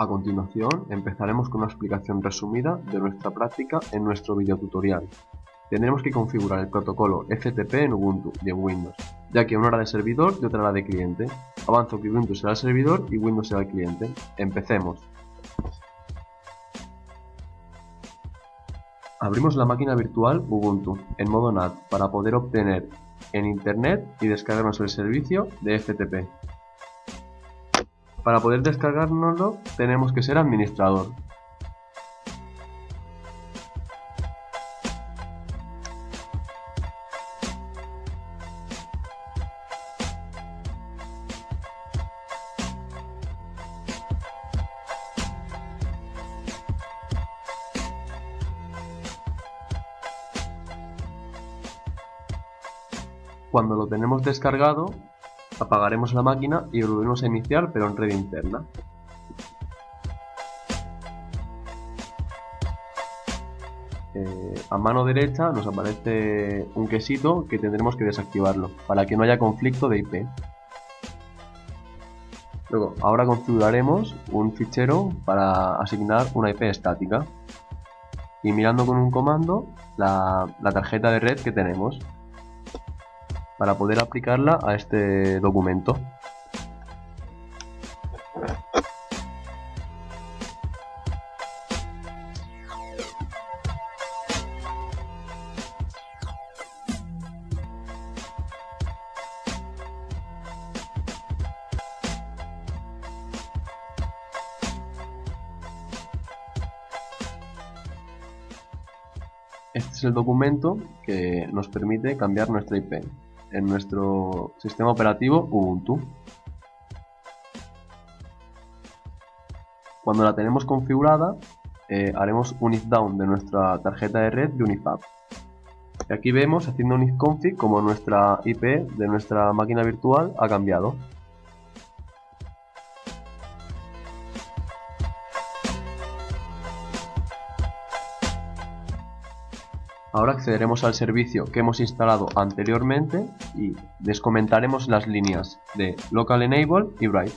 A continuación, empezaremos con una explicación resumida de nuestra práctica en nuestro videotutorial. Tendremos que configurar el protocolo FTP en Ubuntu y en Windows, ya que una hora de servidor y otra hora de cliente. Avanzo que Ubuntu será el servidor y Windows será el cliente. Empecemos. Abrimos la máquina virtual Ubuntu en modo NAT para poder obtener en Internet y descargarnos el servicio de FTP. Para poder descargárnoslo tenemos que ser administrador. Cuando lo tenemos descargado, apagaremos la máquina y volveremos a iniciar pero en red interna. Eh, a mano derecha nos aparece un quesito que tendremos que desactivarlo para que no haya conflicto de IP. Luego, ahora configuraremos un fichero para asignar una IP estática y mirando con un comando la tarjeta de red que tenemos para poder aplicarla a este documento. Este es el documento que nos permite cambiar nuestra IP en nuestro sistema operativo Ubuntu. Cuando la tenemos configurada, eh, haremos un if down de nuestra tarjeta de red de Unifab. Y aquí vemos haciendo un if config como nuestra IP de nuestra máquina virtual ha cambiado. Ahora accederemos al servicio que hemos instalado anteriormente y descomentaremos las líneas de Local Enable y Bright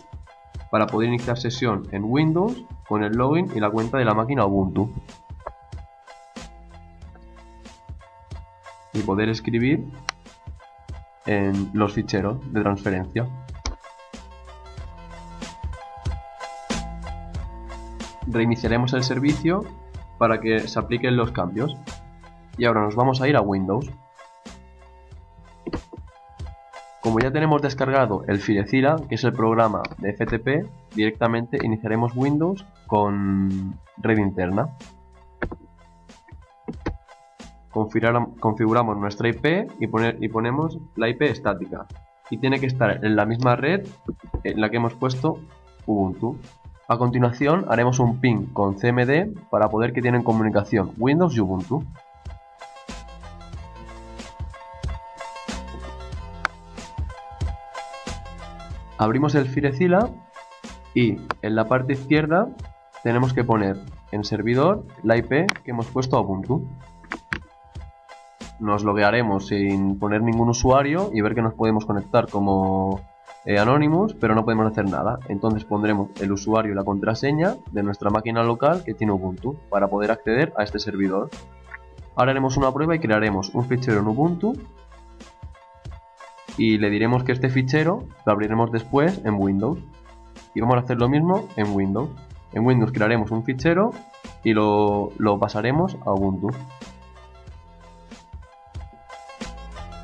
para poder iniciar sesión en Windows con el login y la cuenta de la máquina Ubuntu y poder escribir en los ficheros de transferencia. Reiniciaremos el servicio para que se apliquen los cambios y ahora nos vamos a ir a Windows. Como ya tenemos descargado el Filecira, que es el programa de FTP, directamente iniciaremos Windows con red interna. Configuramos nuestra IP y, y ponemos la IP estática. Y tiene que estar en la misma red en la que hemos puesto Ubuntu. A continuación haremos un ping con CMD para poder que tienen comunicación Windows y Ubuntu. Abrimos el Firecila y en la parte izquierda tenemos que poner en servidor la IP que hemos puesto a Ubuntu. Nos loguearemos sin poner ningún usuario y ver que nos podemos conectar como eh, Anonymous, pero no podemos hacer nada. Entonces pondremos el usuario y la contraseña de nuestra máquina local que tiene Ubuntu para poder acceder a este servidor. Ahora haremos una prueba y crearemos un fichero en Ubuntu y le diremos que este fichero lo abriremos después en Windows. Y vamos a hacer lo mismo en Windows. En Windows crearemos un fichero y lo, pasaremos a Ubuntu.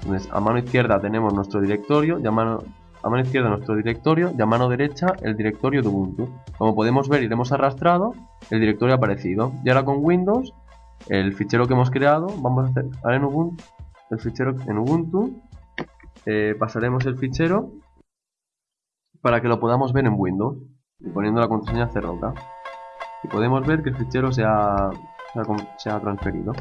Entonces, a mano izquierda tenemos nuestro directorio a mano, a mano izquierda nuestro directorio y a mano derecha el directorio de Ubuntu. Como podemos ver hemos arrastrado el directorio aparecido. Y ahora con Windows el fichero que hemos creado vamos a hacer ahora en Ubuntu el fichero en Ubuntu eh, pasaremos el fichero para que lo podamos ver en Windows y poniendo la contraseña cerroca y podemos ver que el fichero se ha, se ha transferido